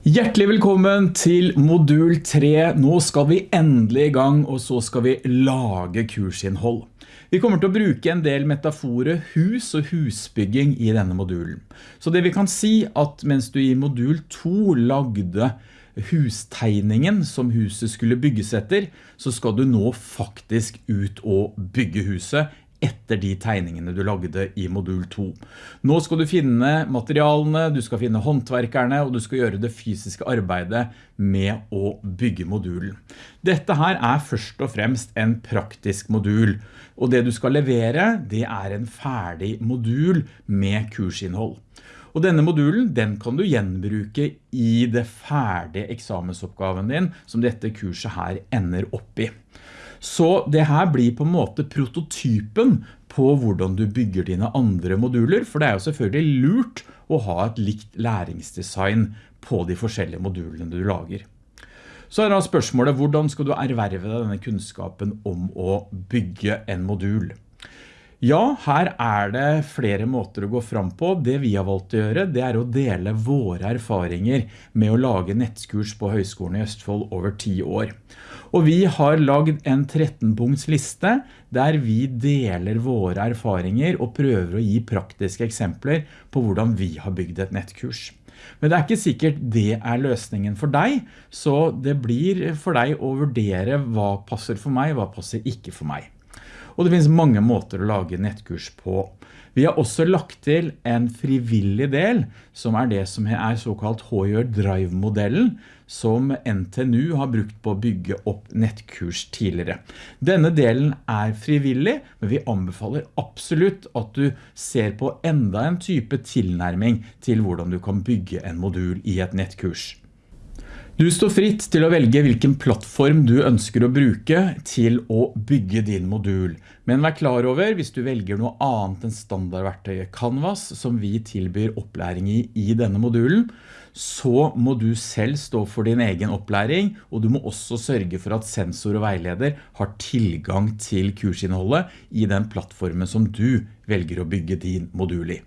Hjertelig velkommen til modul 3. Nå skal vi endelig i gang, og så skal vi lage kursinnhold. Vi kommer til å bruke en del metaforer hus og husbygging i denne modulen. Så det vi kan si at mens du i modul 2 lagde hustegningen som huset skulle bygges etter, så skal du nå faktisk ut og bygge huset etter de tegningene du lagde i modul 2. Nå skal du finne materialene, du skal finne håndverkerne, og du skal gjøre det fysiske arbeidet med å bygge modulen. Dette her er først og fremst en praktisk modul, og det du skal levere, det er en ferdig modul med kursinnhold. Og denne modulen, den kan du gjenbruke i det ferdige eksamensoppgaven din, som dette kurset her ender opp i. Så det her blir på en måte prototypen på hvordan du bygger dine andre moduler, for det er jo selvfølgelig lurt å ha et likt læringsdesign på de forskjellige modulene du lager. Så er da spørsmålet, hvordan skal du erverve denne kunnskapen om å bygge en modul? Ja, her er det flere måter å gå fram på. Det vi har valgt å gjøre, det er å dele våre erfaringer med å lage nettkurs på Høgskolen i Østfold over ti år. Og vi har lagd en 13-punkts liste der vi deler våre erfaringer og prøver å gi praktiske eksempler på hvordan vi har bygd et nettkurs. Men det er ikke sikkert det er løsningen for deg, så det blir for deg å vurdere hva passer for meg, hva passer ikke for meg. Og det finnes mange måter å lage nettkurs på. Vi har også lagt til en frivillig del, som er det som er såkalt HR Drive-modellen, som NTNU har brukt på å bygge opp nettkurs tidligere. Denne delen er frivillig, men vi anbefaler absolutt at du ser på enda en type tilnærming til hvordan du kan bygge en modul i et nettkurs. Du står fritt til å velge hvilken plattform du ønsker å bruke til å bygge din modul. Men vær klar over hvis du velger noe annet enn standardverktøyet Canvas som vi tilbyr opplæring i i denne modulen, så må du selv stå for din egen opplæring, og du må også sørge for at sensor og veileder har tilgang til kursinnholdet i den plattformen som du velger å bygge din modul i.